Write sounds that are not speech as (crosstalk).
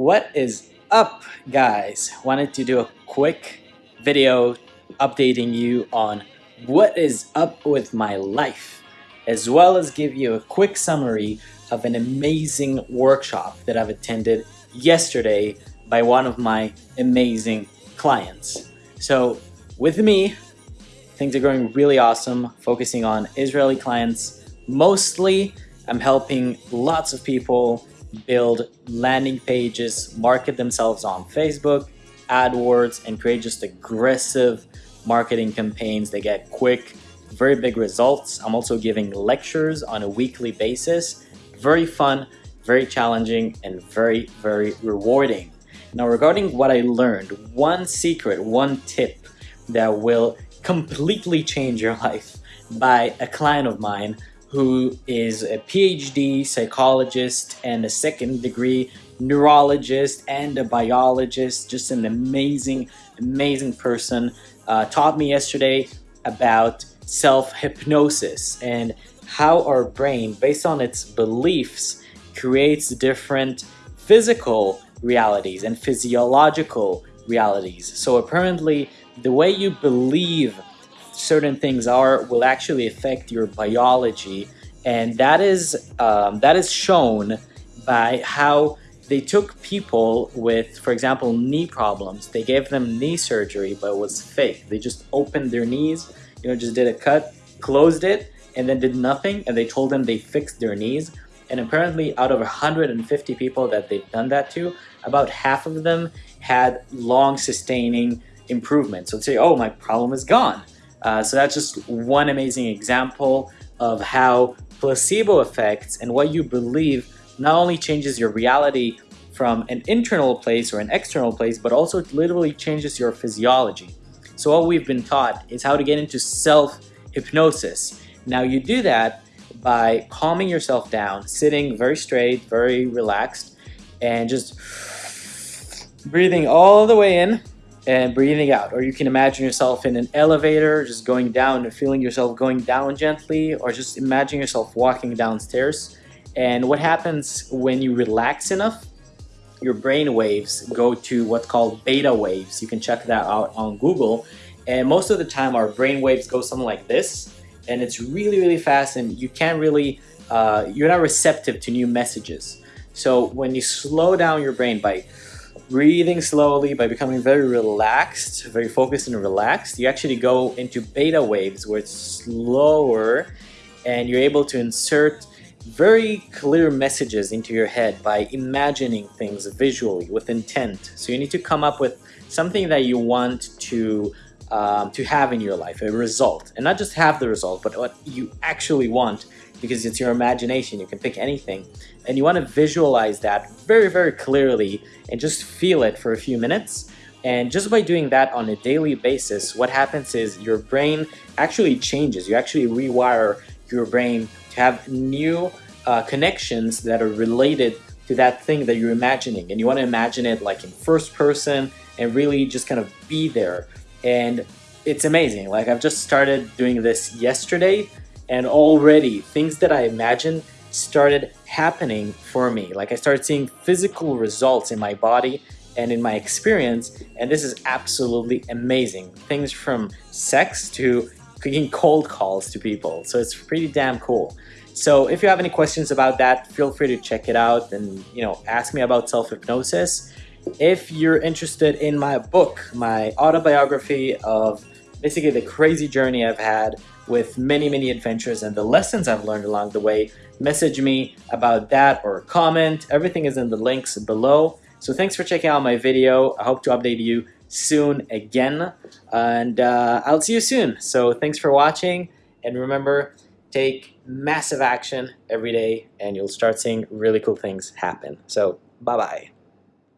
What is up guys? Wanted to do a quick video updating you on what is up with my life as well as give you a quick summary of an amazing workshop that I've attended yesterday by one of my amazing clients. So with me, things are going really awesome, focusing on Israeli clients. Mostly, I'm helping lots of people build landing pages, market themselves on Facebook, AdWords, and create just aggressive marketing campaigns. They get quick, very big results. I'm also giving lectures on a weekly basis. Very fun, very challenging, and very, very rewarding. Now, regarding what I learned, one secret, one tip that will completely change your (laughs) life by a client of mine who is a PhD psychologist and a second degree neurologist and a biologist, just an amazing, amazing person. Uh, taught me yesterday about self-hypnosis and how our brain, based on its beliefs, creates different physical realities and physiological realities. So apparently, the way you believe certain things are will actually affect your biology. And that is um, that is shown by how they took people with for example knee problems. They gave them knee surgery but it was fake. They just opened their knees you know just did a cut closed it and then did nothing and they told them they fixed their knees. And apparently out of 150 people that they've done that to about half of them had long sustaining improvement so say oh my problem is gone uh, so that's just one amazing example of how placebo effects and what you believe not only changes your reality from an internal place or an external place, but also literally changes your physiology. So what we've been taught is how to get into self-hypnosis. Now you do that by calming yourself down, sitting very straight, very relaxed, and just breathing all the way in and breathing out. Or you can imagine yourself in an elevator, just going down and feeling yourself going down gently, or just imagine yourself walking downstairs. And what happens when you relax enough, your brain waves go to what's called beta waves. You can check that out on Google. And most of the time our brain waves go something like this. And it's really, really fast and you can't really, uh, you're not receptive to new messages. So when you slow down your brain by breathing slowly by becoming very relaxed, very focused and relaxed, you actually go into beta waves where it's slower and you're able to insert very clear messages into your head by imagining things visually with intent. So you need to come up with something that you want to um, to have in your life, a result. And not just have the result, but what you actually want because it's your imagination. You can pick anything. And you want to visualize that very, very clearly and just feel it for a few minutes. And just by doing that on a daily basis, what happens is your brain actually changes. You actually rewire your brain to have new uh, connections that are related to that thing that you're imagining. And you want to imagine it like in first person and really just kind of be there. And it's amazing. Like I've just started doing this yesterday and already things that I imagined started happening for me. Like I started seeing physical results in my body and in my experience and this is absolutely amazing. Things from sex to making cold calls to people. So it's pretty damn cool. So if you have any questions about that, feel free to check it out and you know ask me about self-hypnosis. If you're interested in my book, my autobiography of basically the crazy journey I've had with many, many adventures and the lessons I've learned along the way, message me about that or comment. Everything is in the links below. So thanks for checking out my video. I hope to update you soon again. And uh, I'll see you soon. So thanks for watching. And remember, take massive action every day and you'll start seeing really cool things happen. So bye-bye.